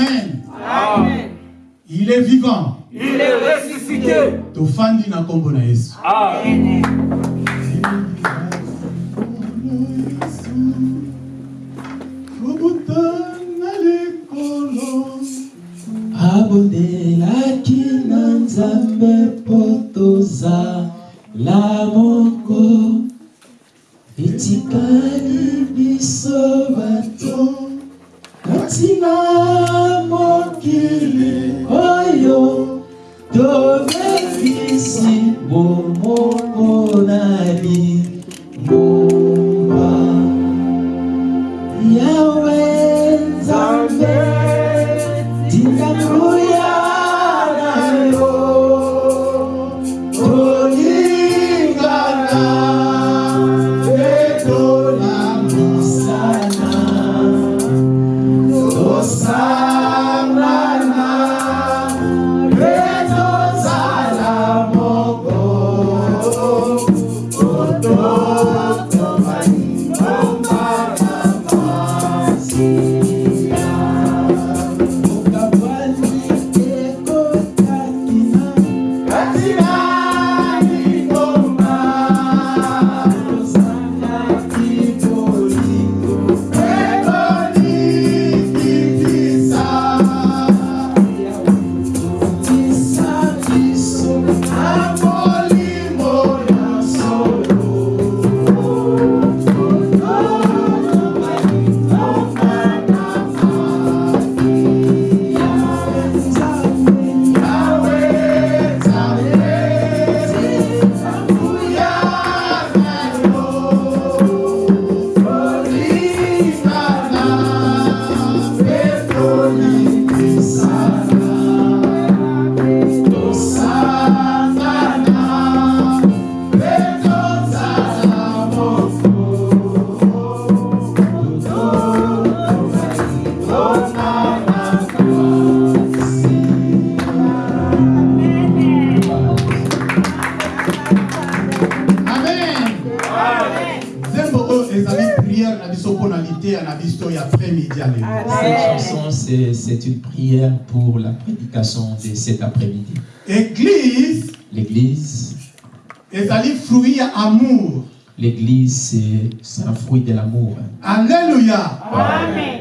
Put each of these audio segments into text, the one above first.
Amen. Il est vivant. Il est ressuscité. tofandi na nkombo na yesu Amen. abondelaki na nzambe mpo tozala moko etikali cet après-midi. église L'église, ezali fruit ya amour l'église, c'est- un fruit de l'amour. alleluya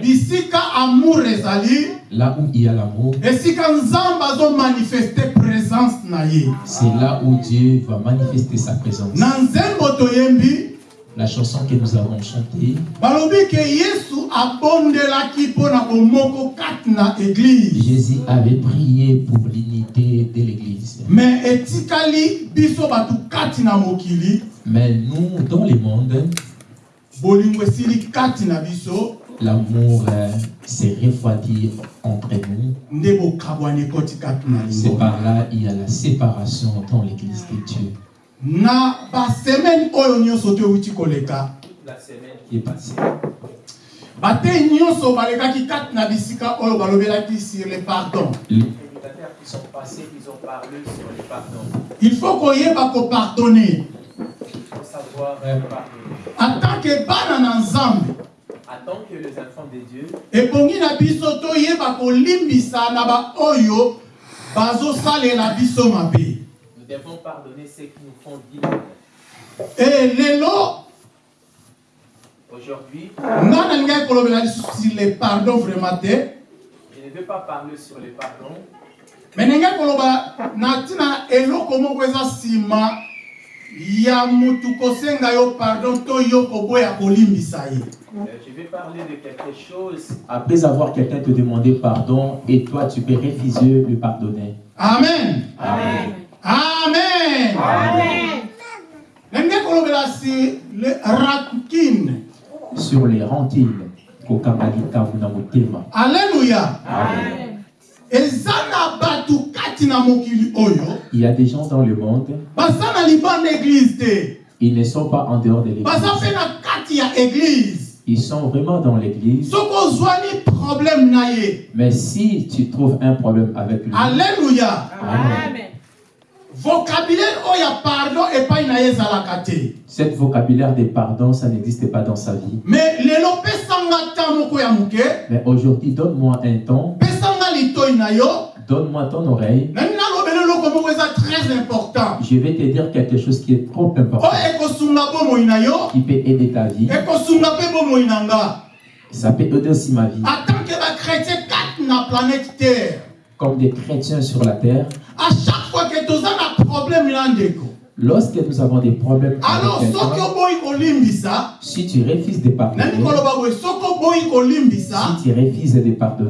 bisika amour ezali Là où il y a l'amour, esika nzambe azomanifeste présence na ye c'est là où Dieu va manifester sa présence. na nzembo toyembi La chanson que nous avons chantée, Jésus avait prié pour l'unité de l'église. Mais nous, dans le monde, l'amour euh, s'est refroidi entre nous. C'est par là il y a la séparation dans l'église de Dieu na basemene oyo nyonso toyeuti koleka La semaine qui est passée. bate nyonso balekaki kati na bisika oyo balobelaki sur le pardon les qui sont passés, ils ont parlé sur le pardon. il faut koyeba kopardonne Il faut savoir pardonner. en tant que bana na nzambe En tant que les enfants de Dieu, ebongi na biso toyeba kolimbisa na baoyo bazosalela biso mabe devons pardonner ceux qui nous font du mal. e lelo Aujourd'hui, sur le pardon vraiment je ne veux pas parler sur le pardon, me ndenge koloba na ntina eloko moko eza nsima ya mutu kosenga yo pardon to yo koboya kolimbisa ye Euh, je vais parler de quelque chose Après avoir quelqu'un te demander pardon et toi tu peux refuser de pardonner. amen Amen. amen le rankine Sur les rentines, mokili oyo. Il y a des gens dans le monde. Ils ne sont pas en dehors de l'église. Ils sont vraiment dans l'église. Mais si tu trouves un problème avec lui alleluya Amen. Cette vocabulaire de pardon, ça n'existe pas dans sa vie. moko ya moke Mais aujourd'hui, donne-moi un temps, donne-moi ton oreille. très important. Je vais te dire quelque chose qui est trop important, yo. Qui peut aider ta vie. Ça peut aider aussi ma vie. Comme des chrétiens sur la terre, à chaque fois que na ndeko lorsque nous avons des problèmes alors avec quelqu'un, si tu refuses de pardonner, si tu refuses de pardonner,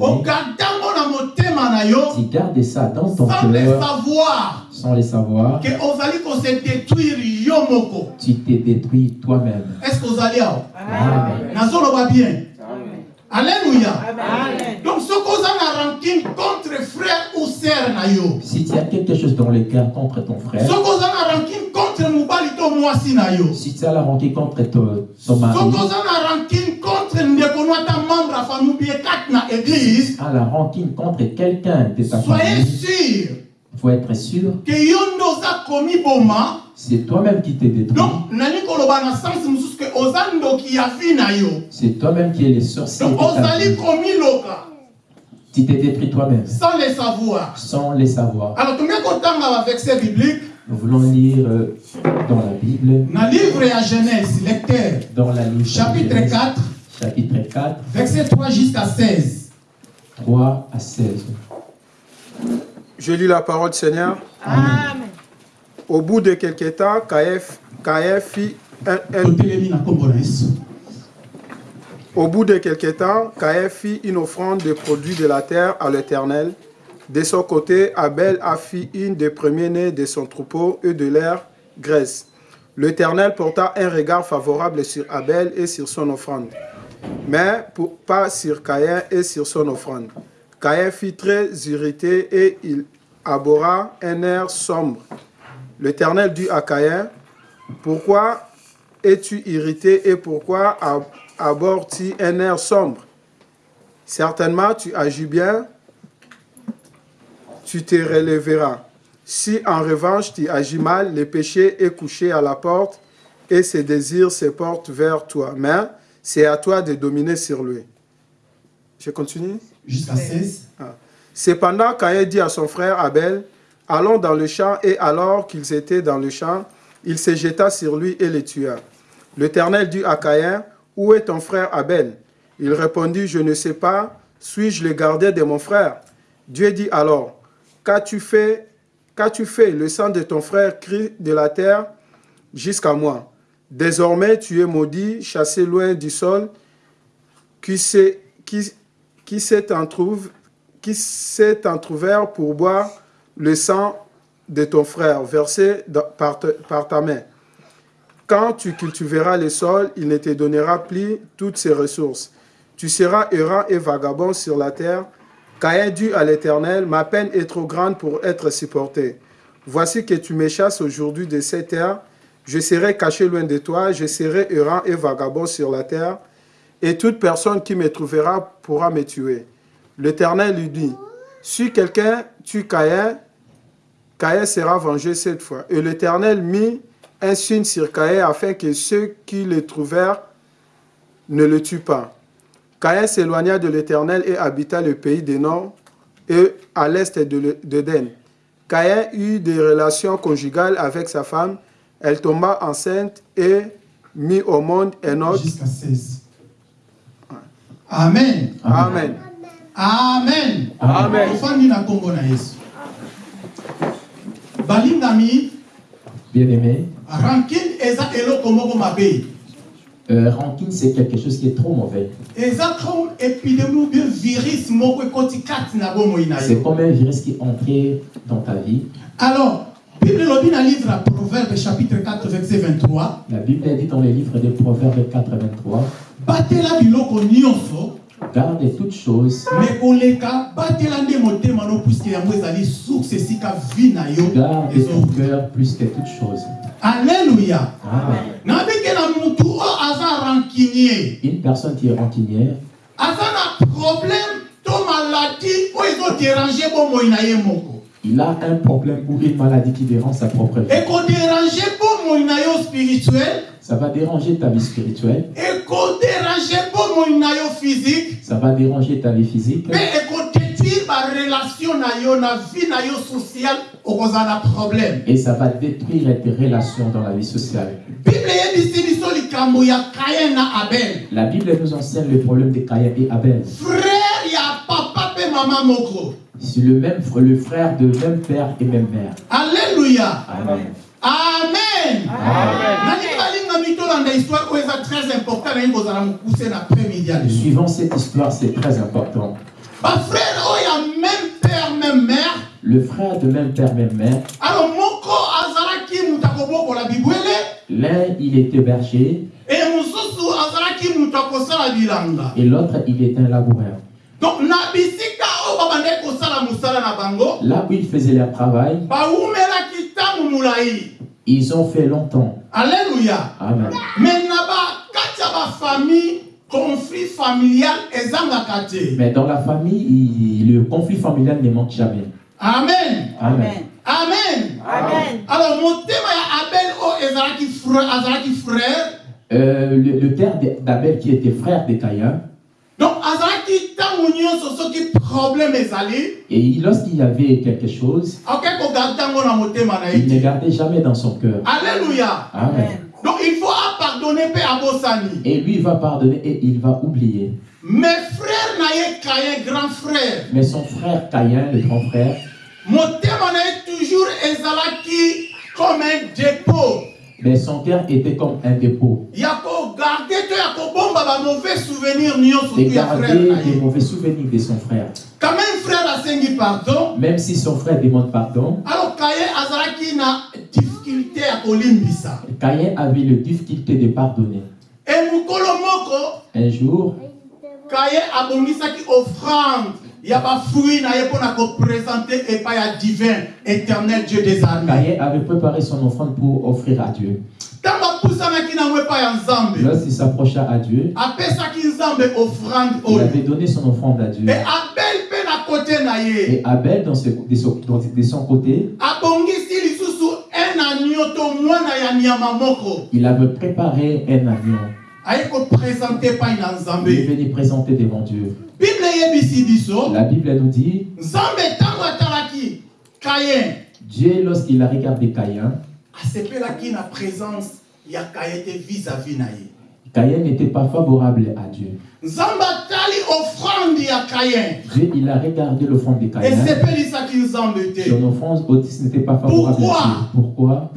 tu gardes ça dans ton cœur savoir. sans le savoir, moko. tu te détruis toi-même. est ce que ozali awa? Amen. Alléluia. Amen. donc soki oza na rancune contre frère ou sœur na yo. Si tu as quelque chose dans le cœur contre ton frère, soki oza na rancune contre mobali to mwasi na yo. si tu as la rancune contre ton, ton mari, soki oza na rancune contre ndeko no ata membre ya famille bie kati na église. à la rancune contre quelqu'un de ta soyez famille, sûr. il faut être sûr, ke yo nde oza komi boma. c'est toi-même qui te détruis. donc C'est toi-même qui es le sorcier Tu te détruis toi-même. Sans le savoir. Sans le savoir. alors tombie kotanga baverset biblique. Nous voulons lire euh, dans la Bible, na livre ya genèse lecteur. Dans la livre chapitre Genèse, 4 chapitre 4, verset 3 jusqu'à 16 3 à 16. Je lis la parole du Seigneur. Amen. Au bout de quelques temps, Caïn fit au bout de quelques temps, Caïn fit une offrande de produits de la terre à l'Éternel. De son côté, Abel a fait une des premiers-nés de son troupeau et de leur graisse. L'Éternel porta un regard favorable sur Abel et sur son offrande, mais pour- pas sur Caïn et sur son offrande. Caïn fut très irrité et il abhorra un air sombre. L'Éternel dit à Caïn, Pourquoi es-tu irrité et pourquoi ab- abordes-tu un air sombre? Certainement tu agis bien, tu te relèveras. Si en revanche tu agis mal, le péché est couché à la porte et ses désirs se portent vers toi. Mais c'est à toi de dominer sur lui. Je continue jusqu'à 16 Cependant, Caïn dit à son frère Abel, Allons dans le champ, et alors qu'ils étaient dans le champ, il se jeta sur lui et le tua. L'Éternel dit à Caïn, Où est ton frère Abel? Il répondit, Je ne sais pas, suis-je le gardien de mon frère? Dieu dit alors, Qu'as-tu fait Qu'as-tu fait Le sang de ton frère crie de la terre jusqu'à moi? Désormais, tu es maudit, chassé loin du sol, qui s'est qui, qui s'est entrouvert pour boire le sang de ton frère versé par, ta main. Quand tu cultiveras le sol, il ne te donnera plus toutes ses ressources. Tu seras errant et vagabond sur la terre. Caïn dit à l'Éternel, ma peine est trop grande pour être supportée. Voici que tu me chasses aujourd'hui de cette terre. Je serai caché loin de toi, je serai errant et vagabond sur la terre, et toute personne qui me trouvera pourra me tuer. L'Éternel lui dit, si quelqu'un tue Caïn, Caïn sera vengé cette fois. Et l'Éternel mit un signe sur Caïn afin que ceux qui le trouvèrent ne le tuent pas. Caïn s'éloigna de l'Éternel et habita le pays des Nord et à l'est de d'Éden. Caïn eut des relations conjugales avec sa femme. Elle tomba enceinte et mit au monde jusqu'à 16 amen Amen. amen balingami Bien-aimé, rancune eza eloko moko mabe euh, rancune, c'est quelque chose qui est trop mauvais. C'est comme un virus qui est entré dans ta vie. alors bible elobi na livre ya proverbe chapitre 4 verset 23 La Bible dit dans le livre de Proverbes 4, 23, batela biloko nyonso Garde toutes choses. Garde ton cœur plus que toutes choses. rancunier. Une personne qui est rancunière, il a un problème ou une maladie qui dérange sa propre vie. Ça va déranger ta vie spirituelle, ça va déranger ta vie physique, mpe ekodétruire barelation na yo na vie na yo sociale okozala na problème? Et ça va détruire tes relations dans la vie sociale. La Bible nous enseigne le problème de Caïn et Abel. frère ya papa mpe mama moko. C'est le même fr- le frère de même père et même mère. alleluya Amen. amen. Mitolanda histoire eza très important nalingi kozala mokuse na ya lesu Suivant cette histoire, c'est très important. bafrère oyo ya même père même mère. Le frère de même père, même mère, alors moko azalaki moto akobokola bibwele l'un il était berger e mosusu azalaki moto akosala bilanga. Et l'autre il était un laboureur. donc na bisika oyo babandaki kosala mosala na bango. Là où ils faisaient leur travail, bawumelaki ntango molai ils ont fait longtemps. Alleluya Amen. me na bakati ya bafamille conflit familial te Mais dans la famille, il- le conflit familial ne manque jamais. amen Amen. amen Amen. alors motema ya abel oyo ezalaki frère azalaki frère Euh, le, le père d'Abel qui était frère de Caïn, donc azalaki ntango nyonso soki problème ezali et il- lorsqu'il y avait quelque chose, il ne gardait jamais dans son cœur. alléluia Amen. donc il faut abosani Et lui il va pardonner et il va oublier. mais frère na ye kaye grand frère Mais son frère Caïn, le grand frère, na ye toujours ezalaki comme un dépôt mais son cœur était comme un dépôt. ya kogarde De tu ya frère garder na les ye mauvais souvenirs de son frère. quand même frère asengi pardon Même si son frère demande pardon, alors kaye azalaki na difficulté ya kolimbisa Caïn avait le difficulté de pardonner. e mokolo moko Un jour, kaye abongisaki offrande ya bafruit na ye mpo na koprésente epai ya divin éternel dieu des armées Caïn avait préparé son offrande pour offrir à Dieu. Lorsqu'il s'approcha à Dieu, il avait donné son offrande à Dieu. Et Abel, dans ce- de, son, côté, il avait préparé un agneau. Il venu présenter devant Dieu. La Bible nous dit, Dieu, lorsqu'il a regardé Caïn, na présence Caïn n'était pas favorable à Dieu. Dieu, il a regardé l'offrande de Caïn. Son offrande aussi n'était pas favorable Pourquoi? À Dieu. Pourquoi?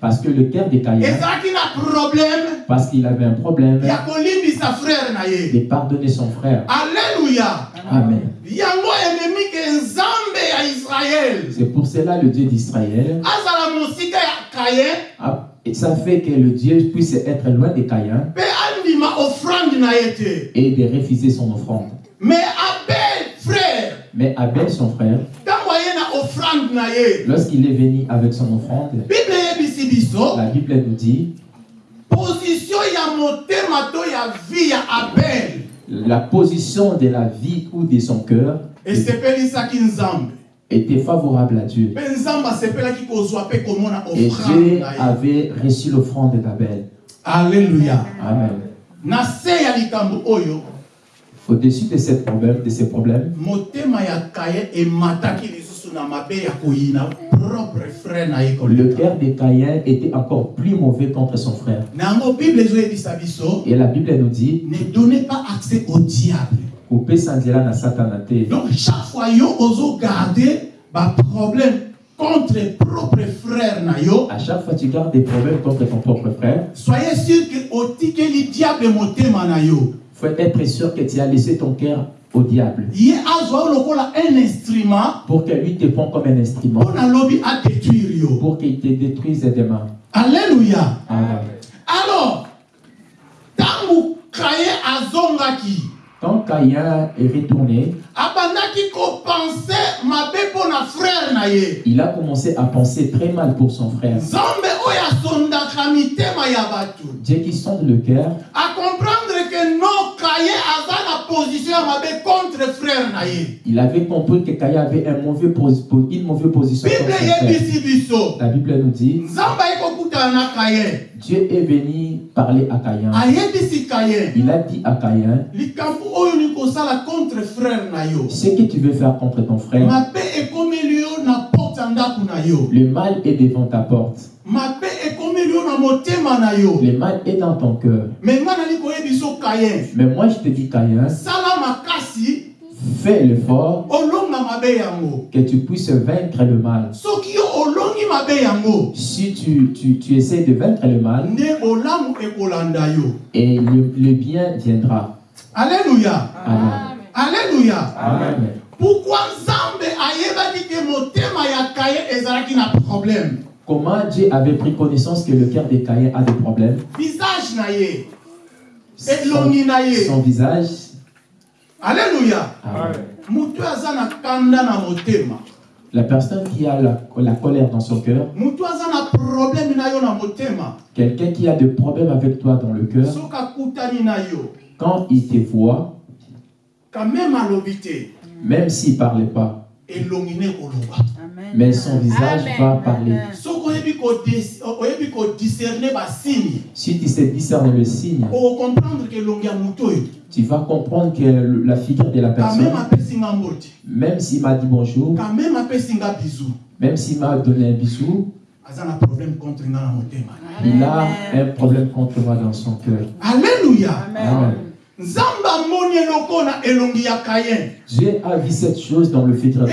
Parce que le cœur de Caïn, parce qu'il avait un problème de pardonner son frère. alleluya Amen. C'est pour cela le Dieu d'Israël, azala mosika ya kayen a- et ça fait que le Dieu puisse être loin de Caïn et de refuser son offrande. mais abel frère. Mais Abel, son frère, lorsqu'il est venu avec son offrande, la Bible nous dit, la position de la vie ou de son cœur était favorable à Dieu. Et Dieu avait reçu l'offrande d'Abel. alleluya Amen. Au-dessus de, cette problème, de ces problèmes, le cœur de Caïn était encore plus mauvais contre son frère. Et la Bible nous dit, ne donnez pas accès au diable donc chaque fois yo ozogarde baproblème contre propre frère na yo. À chaque fois tu gardes des problèmes contre ton propre frère, soyez sûr ke otikeli diable motema na yo. Faut être sûr que tu as laissé ton cœur au diable. Ye azwa lokola un instrument pour que lui te prenne comme un instrument, mpo nalobi adétruire yo. Pour qu'il te détruise demain. alleluya Amen. alors kaye azongaki Quand Caïn est retourné, il a commencé à penser très mal pour son frère. Dieu qui sonde le cœur no kaye aza na position contre ye Il avait compris que Caïn avait un mauvais une mauvaise position frère. La Bible nous dit, Dieu est venu parler à Caïn. Il a dit à Caïn, ce que tu veux faire contre ton frère, le mal est devant ta porte. Le mal est dans ton cœur. Mais moi, je te dis, Caïn, fais l'effort que tu puisses vaincre le mal. Si tu, tu, tu essaies de vaincre le mal, et le, le bien viendra. alleluya Amen. alleluya Amen. pourkui nzambe ayebaki te motema ya kaye ezalaki na problème? Comment Dieu avait pris connaissance que le cœur de Caïn a des problèmes? Visage na ye son, elongi na ye son visage. alleluya Amen. moto aza na kanda na motema La personne qui a la, la colère dans son cœur, moto aza na problème na yo na motema. quelqu'un qui a des problèmes avec toi dans le cœur, quand il te voit, quand même s'il ne parlait pas, mais son visage Amen. va parler. Si tu sais discerner le signe, tu vas comprendre que la figure de la personne, même s'il m'a dit bonjour, même s'il m'a donné un bisou, il a un problème contre moi dans son cœur. alleluya Amen. nzambe amoni eloko na elongi ya kayen Dieu a vu cette chose dans le figure de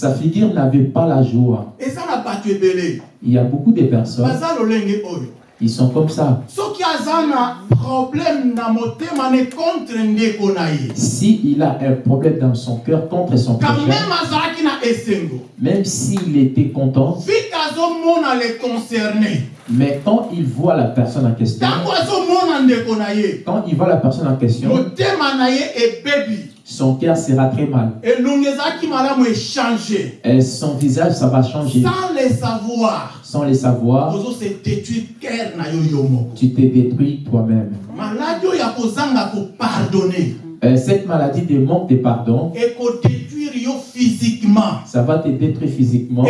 Sa figure n'avait pas la joie. Il y a beaucoup de personnes, ils sont comme ça. ye. S'il a un problème dans son cœur contre son prochain, même s'il était content, mais quand il voit la personne en question, quand il voit la personne en question, ebebi son cœur sera très mal. echange Et son visage, ça va changer. sans le savoir Sans le savoir, tu te détruis toi-même. Euh, cette maladie de manque de pardon, physiquement. Ça va te détruire physiquement,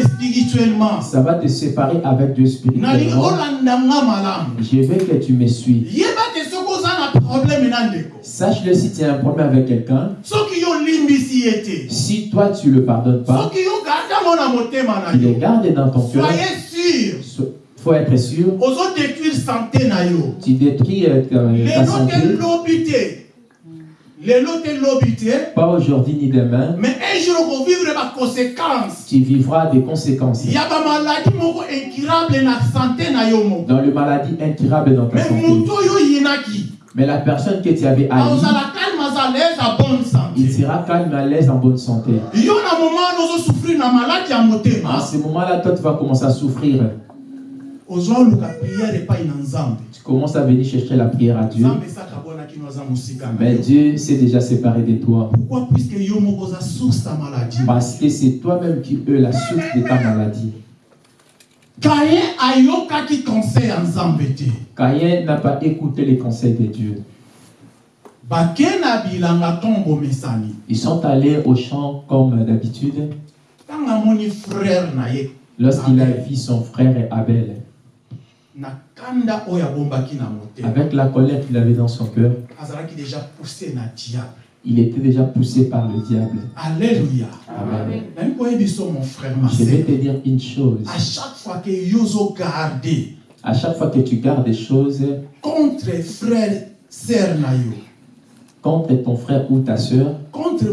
spirituellement. Ça va te séparer avec Dieu spirituellement. Je veux que tu me suis. problème Sache-le si tu as un problème avec quelqu'un, si toi tu le pardonnes pas, tu le gardes dans ton cœur, soyez sûr. Il faut être sûr, santé tu détruis euh, ta, santé, pas aujourd'hui ni demain, mais un jour baconséquence tu vivras des conséquences. ya bamaladi moko incurable na santé na yo moko Dans le maladie incurable dans ta mais santé. Mais la personne que tu avais haï, azala calme aza l'aise à bonne il sera calme, à l'aise, en bonne santé. À ce moment-là, toi, tu vas commencer à souffrir. Tu commences à venir chercher la prière à Dieu. Mais Dieu s'est déjà séparé de toi. Parce que c'est toi-même qui es la source de ta maladie. Te. Caïn n'a pas écouté les conseils de Dieu. Ils sont allés au champ comme d'habitude. Lorsqu'il a vu son frère Abel, avec la colère qu'il avait dans son cœur, il était déjà poussé par le diable. alléluia Amen. mon frère Je vais te dire une chose. à chaque fois que yo ozogarde À chaque fois que tu gardes des choses contre frère sœur na yo contre ton frère ou ta soeur, contre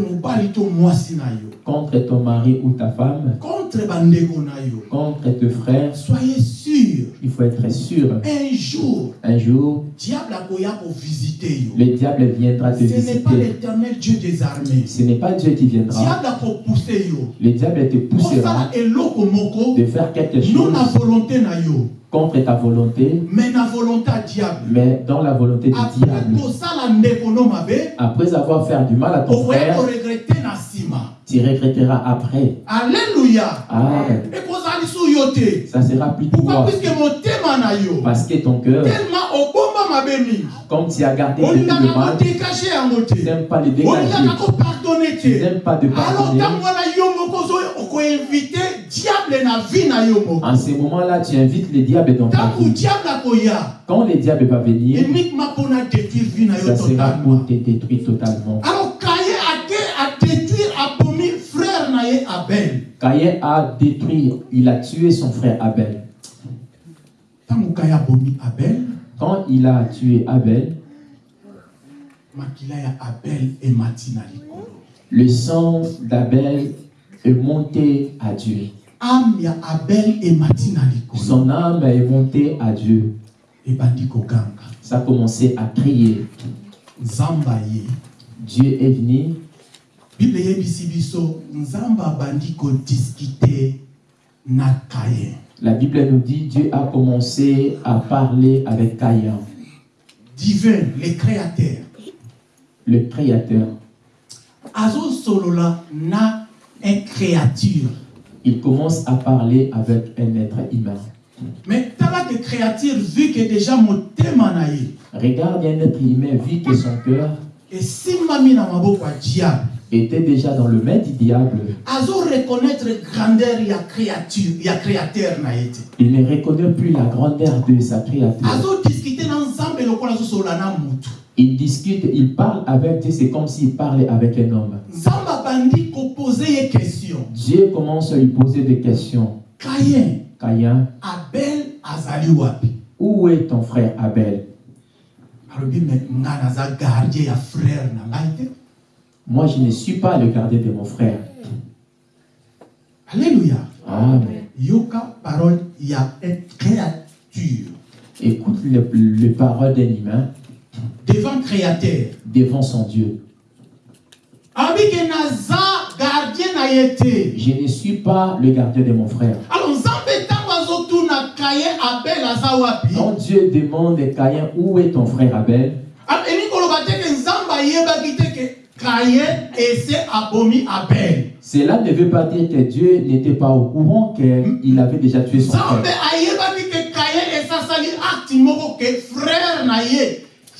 mwasi na yo. Contre ton mari ou ta femme, contre bandeko na yo. Contre tes frères, soyez sûr. Il faut être sûr. un jour Un jour, diable akoya kovisite yo. le diable viendra te ce n'est pas visiter. l'éternel dieu des armées. Ce n'est pas Dieu qui viendra. diable akopousse yo. Le diable te poussera de faire quelque non chose contre ta volonté, mais na volonté ya diable mais dans la volonté du après diable. Après avoir fait du mal à ton frère, tu regretteras après. alleluya Amen. Ça sera plus pourquoi? toi. Parce que ton cœur, comme tu as gardé olingaka mal, tu n'aimes pas le dégager. Tu n'aimes pas de alors pardonner. ntango En ce moment-là, tu invites le diable dans ta vie. Quand le diable va venir, ça sera pour te détruire totalement. alors Caïn a détruit, il a tué son frère Abel. Quand il a tué Abel, abel likolo le sang d'Abel est monté à Dieu. Son âme est montée à Dieu. Ça a commencé à ye. Dieu est venu. La Bible nous dit Dieu a commencé à parler avec Caïn, divin le créateur. Le créateur. azosolola na un créature Il commence à parler avec un être humain. mais créature vu que déjà na ye Regarde un être humain, vit que son cœur maboko ya diable était déjà dans le du diable. azoreconnaître grandeur ya créature ya créateur na Il ne reconnaît plus la grandeur de sa créature. azodiskute na nzambe lokola azosolola na mutu Il discute, il parle avec Dieu, c'est comme s'il parlait avec un homme. Dieu commence à lui poser des questions. kayen Caïn, abel azali wapi? Où est ton frère Abel? Moi, je ne suis pas le gardien de mon frère. alleluya Amen. yoka parole ya créature. Écoute le, le parole d'un humain. Devant créateur. Devant son Dieu. alobi ke naza gardien na ye te Je ne suis pas le gardien de mon frère. Quand Dieu demande à Caïn, où est ton frère Abel? Cela ne veut pas dire que Dieu n'était pas au courant qu'il avait déjà tué son frère.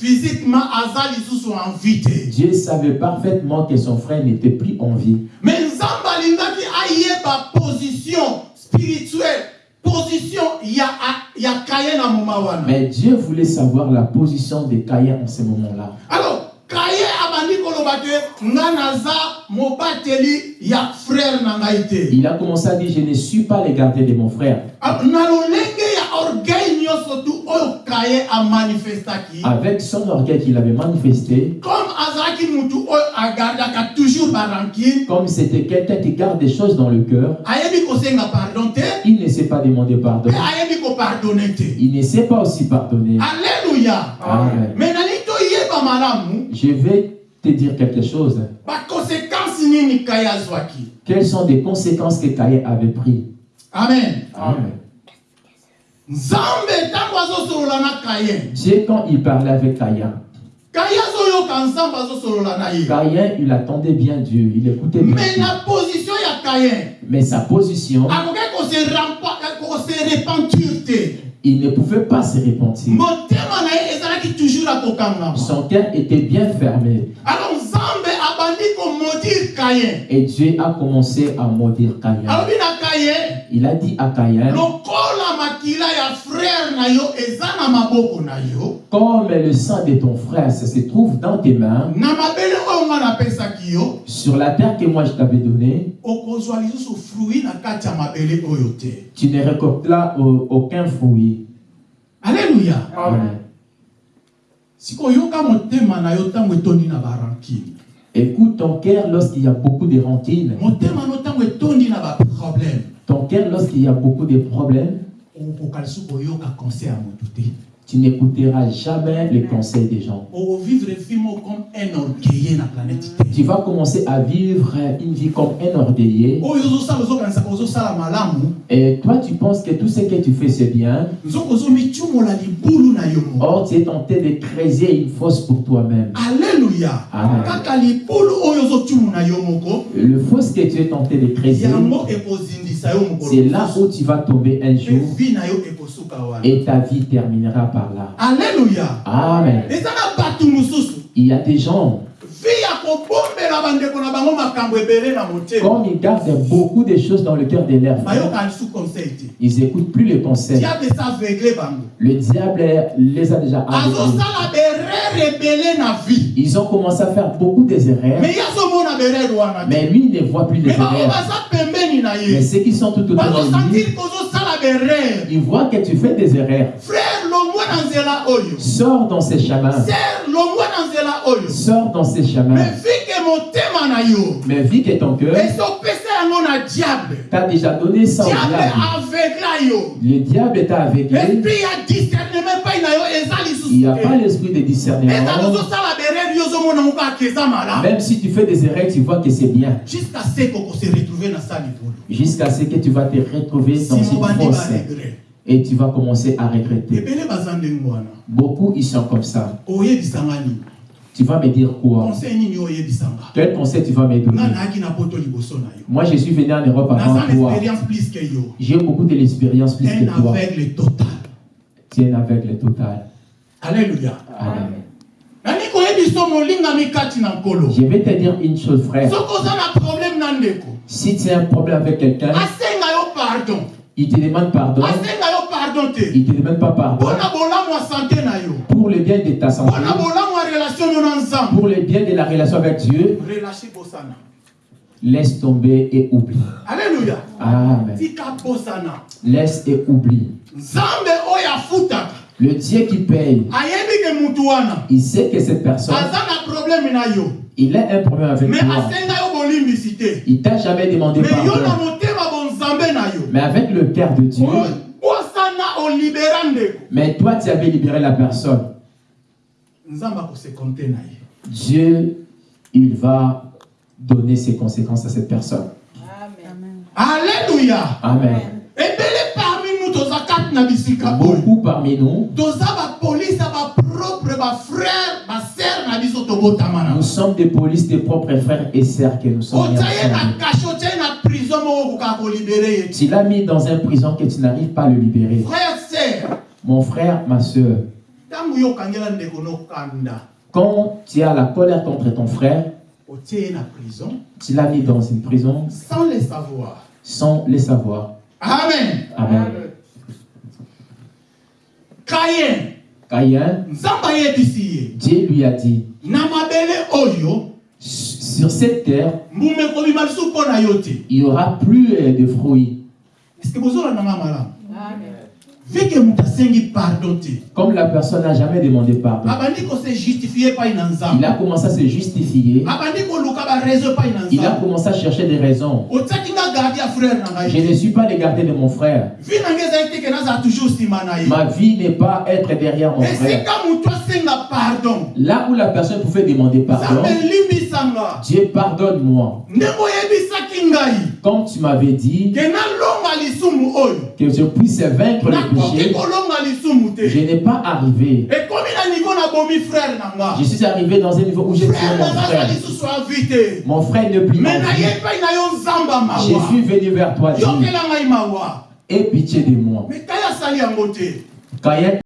Kaye physiquement aza lisusu en vie te Dieu savait parfaitement que son frère n'était plus en vie. mais nzambe alingaki ayeba position spirituelle position ya, ya kaye na moma wana Mais Dieu voulait savoir la position de Caïn en ce moment-là. alors kaye abandi koloba te nga naza mobateli ya frère na ngai te Il a commencé à dire, je ne suis pas le gardien de mon frère. Ah, na lolenge ya orgueil Avec son orgueil qu'il avait manifesté, comme c'était quelqu'un qui garde des choses dans le cœur, il ne sait pas demander pardon. Il ne sait pas aussi pardonner. alleluya Amen. Je vais te dire quelque chose. Quelles sont les conséquences que Caïn avait pris? Amen Amen. nzambe ntango azosolola na kaye Dieu, quand il parlait avec Caïn, Caïn, il attendait bien Dieu, il écoutait bien me Dieu. na position Mais sa position, il ne pouvait pas se repentir. Son cœur était bien fermé. Et Dieu a commencé à maudire Caïn. Il a dit à Caïn, comme le sang de ton frère ça se trouve dans tes mains, sur la terre que moi je t'avais donnée, tu ne récolteras au- aucun fruit. alleluya Amen. Écoute ton cœur lorsqu'il y a beaucoup de baproblème Ton cœur lorsqu'il y a beaucoup de problèmes. Okokoka lisusu koyoka conseil ya motu te Tu n'écouteras jamais les conseils des gens. Tu vas commencer à vivre une vie comme un orgueillé. malamu Et toi, tu penses que tout ce que tu fais, c'est bien? Or, tu es tenté de creuser une fosse pour toi-même. yo moko Le fosse que tu es tenté de yo mokolo c'est là où tu vas tomber un jour et ta vie terminera par là. alleluya Amen. Il y a des gens, comme ils gardent beaucoup de choses dans le cœur de te ils n'écoutent plus les conseils. Le diable les a déjà vie. Ils ont commencé à faire beaucoup des erreurs, mais lui ne voit plus les erreurs. Mais ceux qui sont tout autour de lui, ils voient que tu fais des erreurs. frère oyo Sors dans ces chemins. Sors dans ces chemins. Mais vu que ton cœur. T'a déjà donné ça au diable le diable t'a aveuglé. Il n'y a pas l'esprit de discernement. Même si tu fais des erreurs, tu vois que c'est bien. jusqu'à ce que tu vas te retrouver dans simo une fosse. et tu vas commencer à regretter. Beaucoup, ils sont comme ça. Tu vas me dire quoi Quel conseil tu vas me donner Moi, je suis venu en Europe avant toi. J'ai beaucoup de l'expérience plus que toi. total un aveugle total. Amen. koyebiso molingami kati na nkolo? Je vais te dire une chose, frère. Si tu as un problème avec quelqu'un, il te demande pardon. te Il te demande pas pardon pour le bien de ta santé, pour le bien de la relation avec Dieu. Laisse tomber et oublie. alleluya Amen. Laisse et oublie. Le Dieu qui paye, il sait que cette personne, il a un problème avec toi. Il t'a jamais demandé pardon. Mais avec le cœur de Dieu, mais toi tu avais libéré la personne. nzambe akosekonte na ye Dieu, il va donner ses conséquences à cette personne. Amen. bisika oyo Beaucoup parmi nous, nous sommes des polices, des propres frères et sœurs que nous sommes. Tu l'as mis dans une prison que tu n'arrives pas à le libérer. frère ser Mon frère, ma soeur, quand tu as la colère contre ton frère, tu l'as mis dans une prison sans le savoir. sans le savoir. amen. Amen. Caïn, ye. Dieu lui a dit, sur cette terre, il n'y aura plus euh, de fruits. vike moto asengi pardon te Comme la personne n'a jamais demandé pardon. Il a commencé à se justifier. Il a commencé à chercher des raisons. Je ne suis pas le gardien de mon frère. Ma vie n'est pas être derrière mon frère. Là où la personne pouvait demander pardon, Dieu pardonne-moi. Comme tu m'avais dit que je puisse vaincre le péché, je n'ai pas arrivé. Je suis arrivé dans un niveau où j'ai tué mon frère. Mon frère ne plie pas. Je suis venu vers toi, Dieu. Aie pitié de moi. na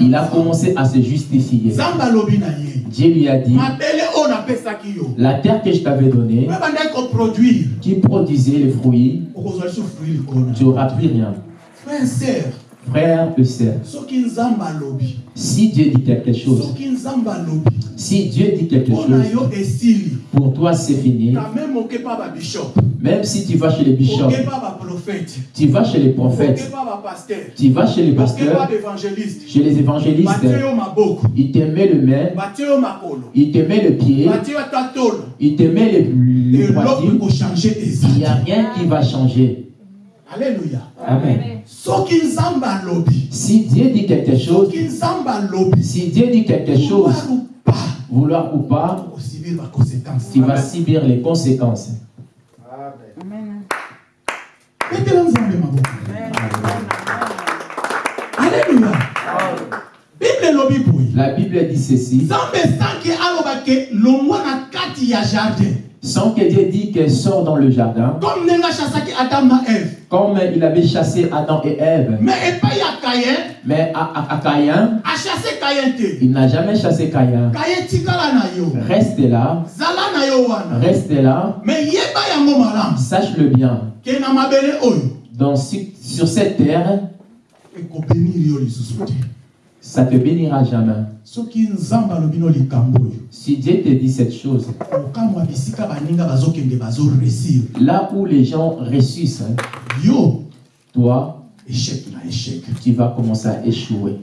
il a commencé à se justifier. Dieu lui a dit, la terre que je t'avais donnée, qui produisait les fruits, tu n'auras plus rien. frère Frère et si Dieu dit quelque chose, si Dieu dit quelque chose, pour toi c'est fini. même si tu vas chez les bishops, tu vas chez les prophètes, tu vas chez les pasteurs, chez les évangélistes, ils te mettent le main, ils te mettent le pied, ils te les eloko poitrines. ekochange Il n'y a rien qui va changer. Alléluia. Amen. Si Dieu dit quelque chose, si Dieu dit quelque chose, vouloir ou pas. vouloir ou pas, osibir baconséquence tu vas subir les conséquences. maboko alléluia. La Bible dit ceci, sans que Dieu dit qu'elle sort dans le jardin, comme il avait chassé Adam et Ève. mais à, Caïn, il n'a jamais chassé Caïn. Reste là, reste là, mais sache-le bien. Dans, sur cette terre, ça te bénira jamais. Si Dieu te dit cette chose, là où les gens réussissent, hein, toi, tu vas commencer à échouer.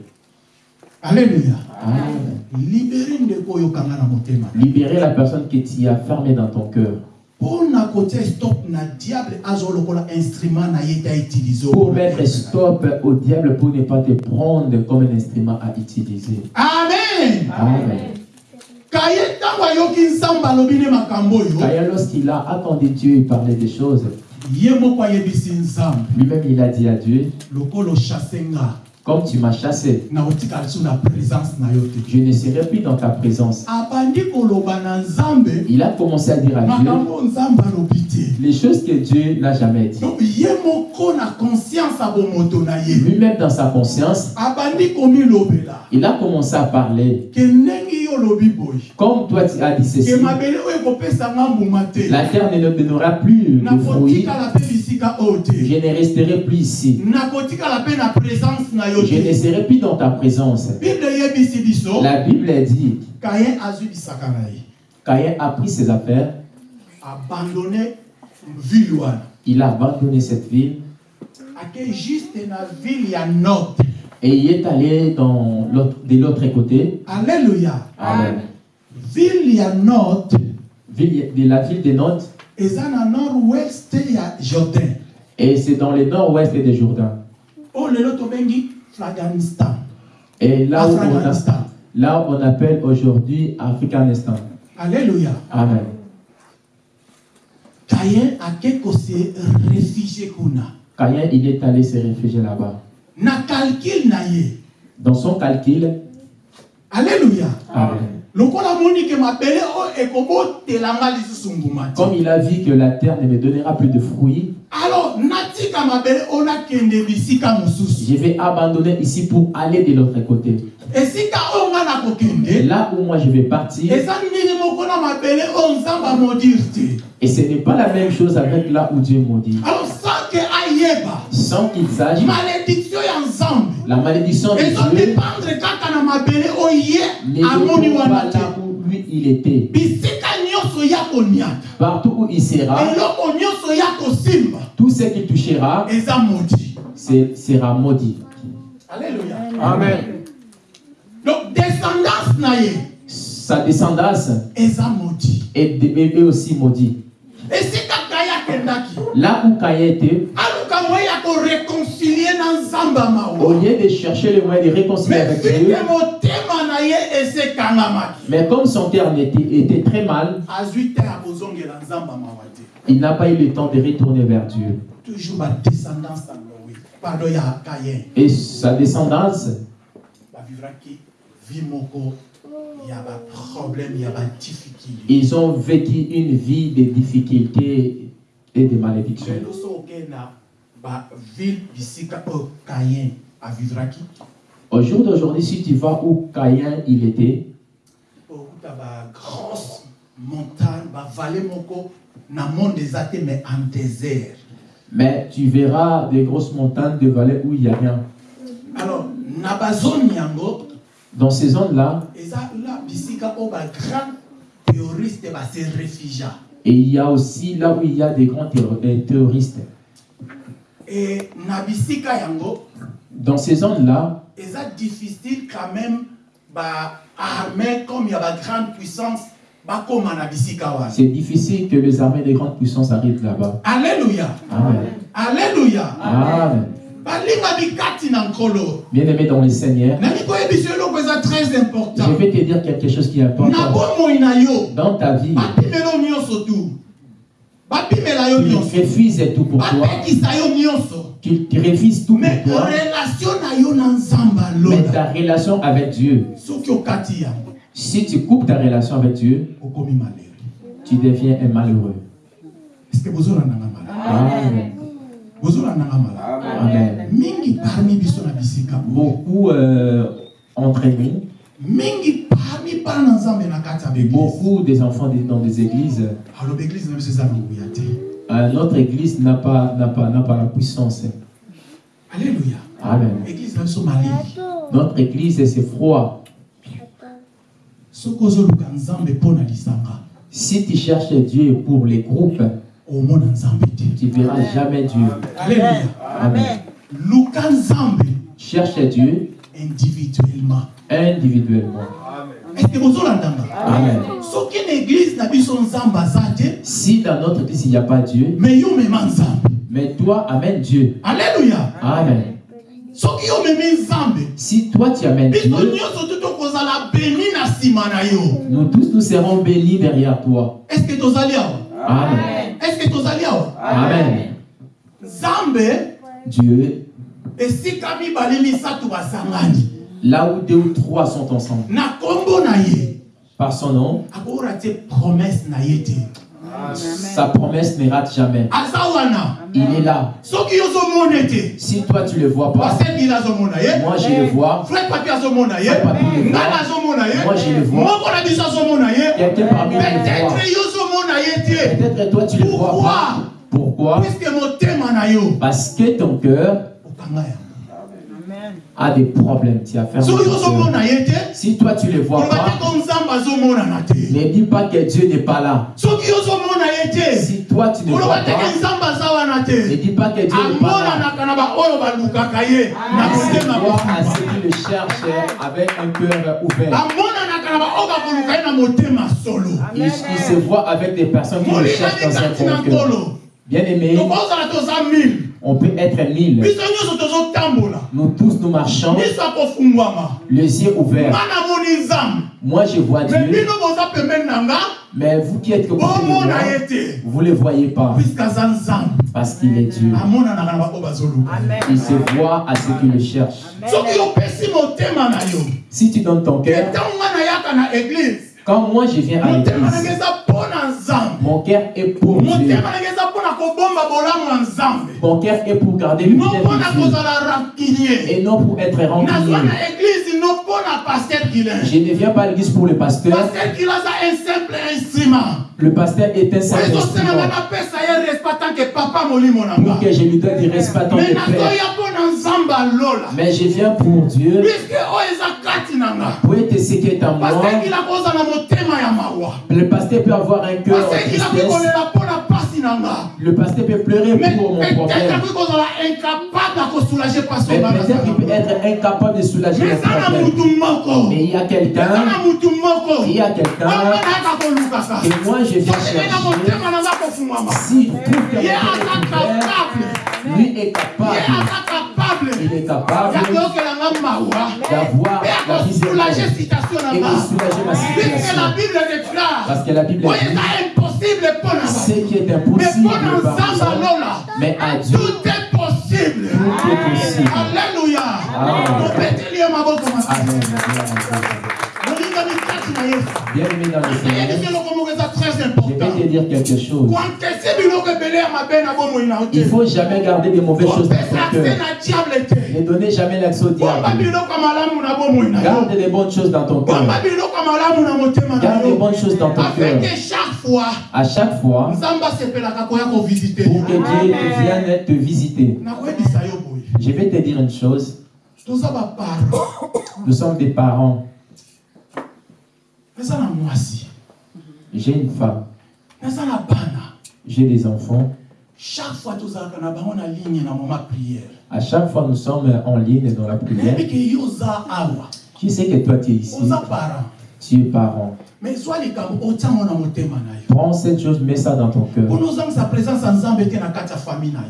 motema Libérer la personne que tu as fermée dans ton cœur. Mpo na kotia stop na diable azolokola instrument na ye ta utilize Pour mettre stop au diable pour ne pas te prendre comme un instrument à utiliser. amen Amen. kaye ntango ayoki nzambe alobi ne makambo oyo Caïn, lorsqu'il a attendu Dieu, il parlait des choses. ye moko ayebisi nzambe Lui-même, il a dit à Dieu, nga comme tu m'as chassé, je ne serai plus dans ta présence. Il a commencé à dire à Dieu les choses que Dieu n'a jamais dit. Lui-même, dans sa conscience, il a commencé à parler. Comme toi, tu as dit ceci, la terre ne ne donnera plus de fruits. Je ne resterai plus ici. Je ne serai plus dans ta présence. La Bible dit, Caïn a pris ses affaires, wana. Il a abandonné cette ville. Et il est allé dans de l'autre côté, alleluya Amen. Ville- de la ville de Nantes, et c'est dans le nord-ouest de Jourdain. afghanistan Et là où on, a- afghanistan là où on appelle aujourd'hui Africanistan. alleluya Amen. kayen ake kose réfugie kuna Caïn, il est allé se réfugier là-bas. na calcul Dans son calcul, alleluya Amen. Comme il a vu que la terre ne me donnera plus de fruits, je vais abandonner ici pour aller de l'autre côté. Et là où moi je vais partir, et ce n'est pas la même chose avec là où Dieu maudit. alors sans ke ayeba Sans qu'il sache, malédiction ya nzambe la malédiction de Dieu ezodépendre kaka na mabele oyo ne ye amoni dépend pas wana te là où lui il était. bisika nyonso ya koniata. Partout où il sera, eloko nyonso ya kosimba. tout ce qu'il touchera eza sera maudit. alléluia. Amen. donc descendance na ye Sa descendance eza est, aussi esika akendaki Là où Caïn était, au lieu de chercher le moyen de réconcilier avec Dieu, mais comme son terme était, était très mal, il n'a pas eu le temps de retourner vers Dieu. toujours ya kayen Et sa descendance, badifficulté ils ont vécu une vie de difficultés et de malédictions. kayen avivraki Au jour d'aujourd'hui, si tu vas où Caïn il était, okuta bagrosse montagne bavale moko na monde mais en désert mais tu verras des grosses montagnes, des vallées où il n'y a rien. alors Dans ces zones-là, bagrand théoriste base réfugia et il y a aussi là où il y a des grands terro- terroristes. e yango Dans ces zones-là, eza difficile quand même baarmée comme ya bagrande puissance bakóma na bisika wana c'est difficile que les armées de grandes puissances arrivent là-bas. alléluia Amen. alleluya Amen. nkolo Bien-aimé dans le Seigneur, je vais te dire quelque chose qui est important. Dans ta vie, nyonso refuses tout pour toi. tu refuses tout pour toi. Mais ta relation avec Dieu, si tu coupes ta relation avec Dieu, tu deviens un malheureux. malamu Amen. bozolandanga malamu Amen. bisika boye Beaucoup euh, entre nous, mingi parmi bana na nzambe na kati ya beglise beaucoup des enfants des- dans des églises, euh, notre église n'a pas, n'a pas, n'a pas la puissance. alleluya Amen. Notre église, c'est froid. Si tu cherches Dieu pour les groupes, tu verras jamais Dieu. Amen. nzambe Cherche Dieu individuellement individuellement. eske bozolandanga Amen. soki na eglise na biso nzambe aza te Si dans notre église il n'y a pas Dieu, me yo mema nzambe mais toi amène Dieu. alleluya Amen. soki yo memi nzambe Si toi tu amènes biso Dieu, nyonso tu tokozala beni na nsima na yo nous tous nous serons bénis derrière toi. eske tozali awa Amen. eske tozali awa Amen. nzambe Dieu, là où deux ou trois sont ensemble, par son nom, sa promesse ne rate jamais. Il est là. Si toi tu le vois pas, moi je le vois, papi le voit. Moi, je le vois. quelqu'un parmi nous le voit. peut-être toi tu le vois Pourquoi? Pas. Pourquoi Parce que ton cœur a des problèmes. Tu as fait Si toi tu le vois pas, ne dis pas que Dieu n'est pas là. Si toi tu ne vois te ke pas, ne dis pas que Dieu n'est pas là. Vois à ceux qui le cherchent avec un cœur ouvert. Il, il se voit avec des personnes qui le cherchent dans un cœur. Bien aimé, on peut être mille. Nous tous nous marchons, les yeux ouverts. Moi je vois Dieu, mais vous qui êtes voir, ye te vous ne le voyez pas. Parce qu'il est Dieu. Il se voit à ceux qui le cherchent. soki opesi motema na yo. Si tu donnes ton cœur, quand moi je viens à l'église, mon cœur est pour Dieu. Mon cœur est pour garder le et non pour être rancunier. Je ne viens pas à l'église pour le pasteur. Le pasteur est un simple instrument. pour que je lui donne du respect tant que père. Mais je viens pour Dieu, kozala motema ya mawa Le pasteur peut avoir un cœur tristesse. Le pasteur peut pleurer mais pour mon peut-être problème. Mais peut-être qu'il peut être incapable de soulager mais mon Mais il y a quelqu'un, il y a quelqu'un que moi je na chercher. kofungwama S'il trouve que est capable lui est capable. Il est capable d'avoir la na et de soulager ma situation. déclare Parce que la Bible oyo ce qui est mais impossible mais à Dieu, tout est possible. Tout est possible. alleluya Amen. Bien aimé dans le Seigneur, je vais te dire quelque chose. Il te faut jamais garder des mauvaises choses dans ton cœur. Ne donnez jamais l'accès au diable. Garde des bonnes choses dans ton cœur. Garde des yo bonnes choses dans ton cœur. que chaque fois À chaque fois, pour que Dieu vienne te visiter. Je vais te dire une chose. Nous sommes des parents. J'ai une femme. J'ai des enfants. Chaque fois ligne na moma prière À chaque fois, nous sommes en ligne dans la prière. Je sais que toi, tu es ici? Tu es parent. Prends cette chose, mets ça dans ton cœur.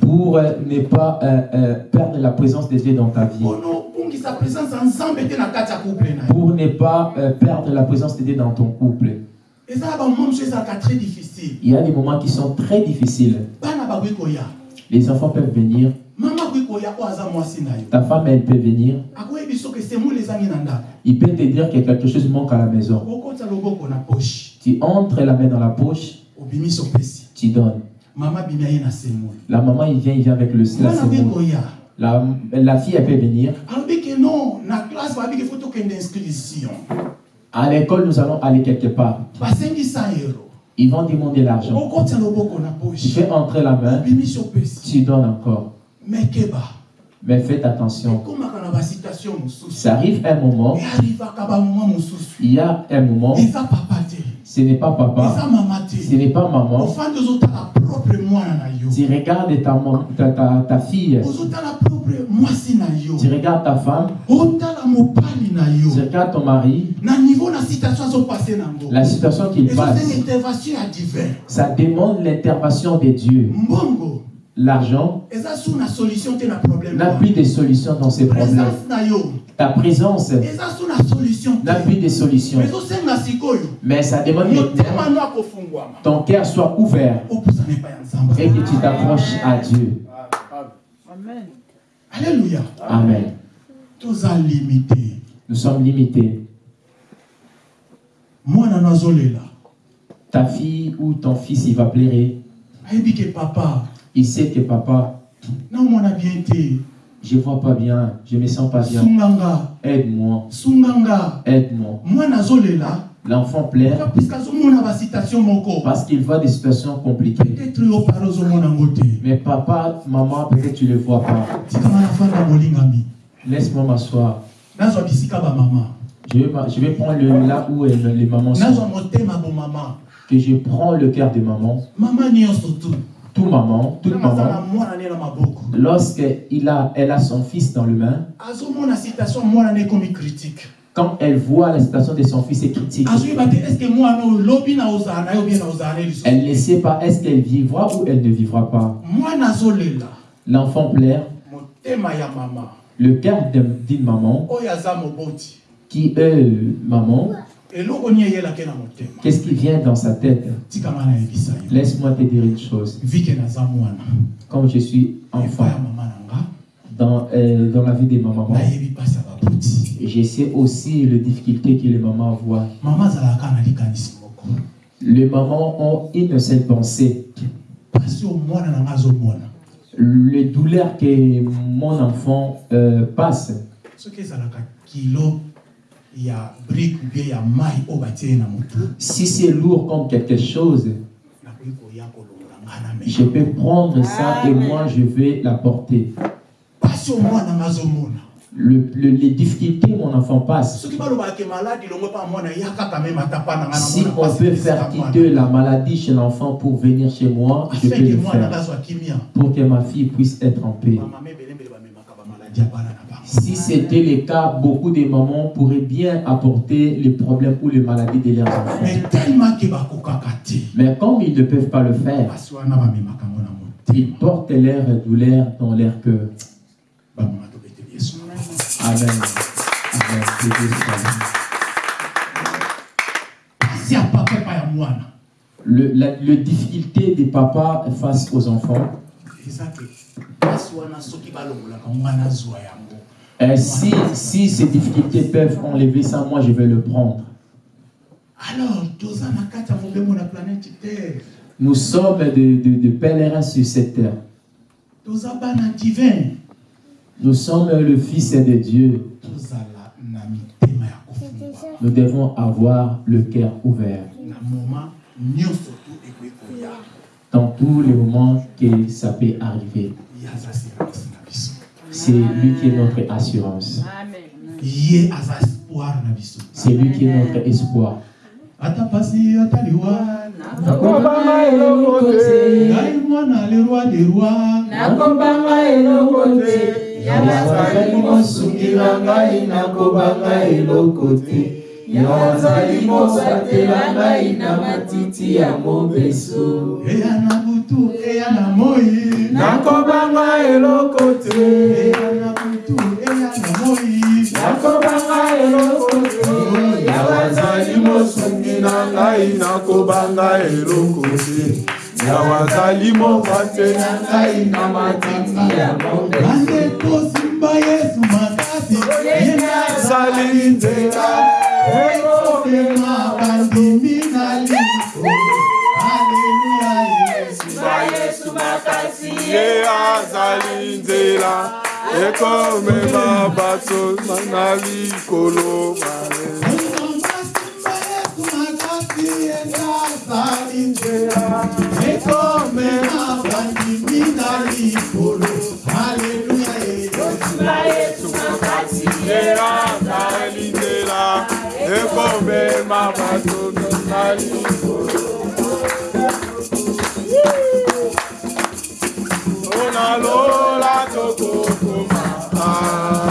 Pour euh, ne pas euh, euh, perdre la présence de Dieu dans ta vie. Pour ne pas perdre la présence de Dieu dans ton couple. Difficile Il y a des moments qui sont très difficiles. Les enfants peuvent venir, ta femme elle peut venir. Il peut te dire que quelque chose manque à la maison. Tu entres la main dans la poche, tu donnes. La maman il vient, il vient avec le la semoule. La, la fille elle peut venir. À l'école nous allons aller quelque part. basengi 100 euro Ils vont demander l'argent. Tu fais entrer la main, tu donnes encore. Mais faites attention. Ça arrive un moment, il y a un moment, ce n'est pas papa, ce n'est pas maman. Tu regardes ta, mam- ta, ta, ta fille, tu regardes ta femme, tu regardes ton mari, la situation qu'il passe. Ça demande l'intervention de Dieu. L'argent na solution te na problème n'a plus de solution dans ces problèmes. Ta présence na solution n'a te plus de solution. Mais ça demande akofungwama ton cœur soit ouvert nzambe et que tu t'approches à Dieu. Amen. toza limité Nous sommes limités. Ta fille ou ton fils, il va pleurer. papa Il sait que papa, je vois pas bien, je me sens pas bien. sunganga Aide-moi, sunganga aide-moi. L'enfant pleure parce qu'il voit des situations compliquées. Mais papa, maman, peut-être tu ne le vois pas. Laisse-moi m'asseoir. Je vais, je vais prendre le, là où les mamans sont. Que je prends le cœur de maman. mama nyonso tu Tout maman, toute maman. Lorsqu'elle a, elle a son fils dans le main, quand elle voit la situation de son fils est critique, elle ne sait pas est-ce qu'elle vivra ou elle ne vivra pas. L'enfant pleure. Le cœur d'un- d'une maman moboti qui est maman, qu'est-ce qui vient dans sa tête? Laisse-moi te dire une chose. Comme je suis enfant dans, euh, dans la vie de ma maman, nayebi mpasi ya baboti je sais aussi les difficultés que les mamans voient. Les mamans ont une seule pensée. mpasi oyo mwana na nga azomona. Le douleur que mon enfant euh, passe, si c'est lourd comme quelque chose, je peux prendre ça et moi je vais la porter. Le- le- les difficultés mon enfant passe, si on peut faire quitter la maladie chez l'enfant pour venir chez moi, je peux le faire. Pour que ma fille puisse être en paix. Si c'était le cas, beaucoup de mamans pourraient bien apporter les problèmes ou les maladies de leurs enfants. mais tellement comme ils ne peuvent pas le faire, ils portent leur douleur dans leur cœur. Amen. Amen. Le, la le difficulté des papas face aux enfants, yango euh, si, si ces difficultés peuvent enlever ça, moi je vais le prendre. alors Nous sommes de, de, de pèlerins sur cette terre. Nous sommes le Fils de Dieu. Nous devons avoir le cœur ouvert dans tous les moments que ça peut arriver. C'est lui qui est notre assurance. C'est lui qui est notre espoir. ata pasi ata liwa nakobanga eloko te. Ngai mwana le roi de roi nakobanga eloko te. Yazali mosungi na ngai nakobanga eloko te yawe azali mobatela ngai na matiti ya mobeso. Eya na butu eya na moi. Nakobanga eloko te. Eya na butu eya na moi. Nakobanga eloko te. Yawe azali mosungi na ngai nakobanga eloko te. Yawe azali mobatela ngai na matiti ya mobeso. Bandeko simba yesu makasi. Yenda azali nzela ekobema bandimi na liko aleluya yesu ye azali nzela ekomema bato na likolo ekomema bandimi na likolo aleluya ye azali nzela Ekombe mama tunu nali. Ona lola toko kuma.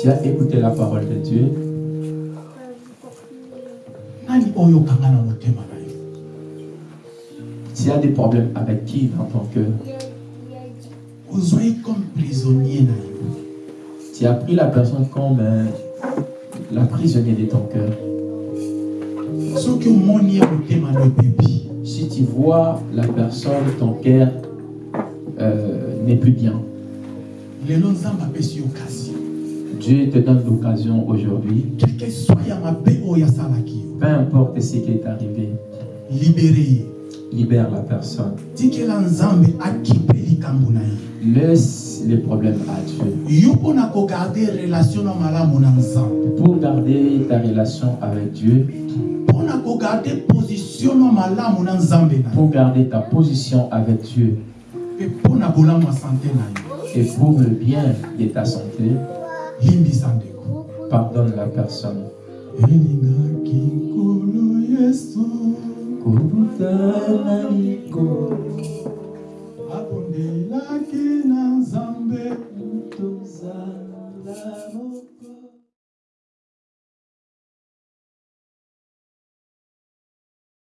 Tu as écouté la parole de Dieu. Tu as des problèmes avec qui dans ton cœur comme prisonnier Tu as pris la personne comme euh, la prisonnier de ton cœur. Si tu vois la personne, ton cœur n'est plus bien. Dieu te donne l'occasion aujourd'hui, peu importe ce qui est arrivé, libere ye libère la personne. Laisse les problèmes à Dieu. Pour garder ta relation avec Dieu, pour garder ta position avec Dieu et pour le bien de ta santé, pardonne la personne. abondelaki na nzambe. Tozala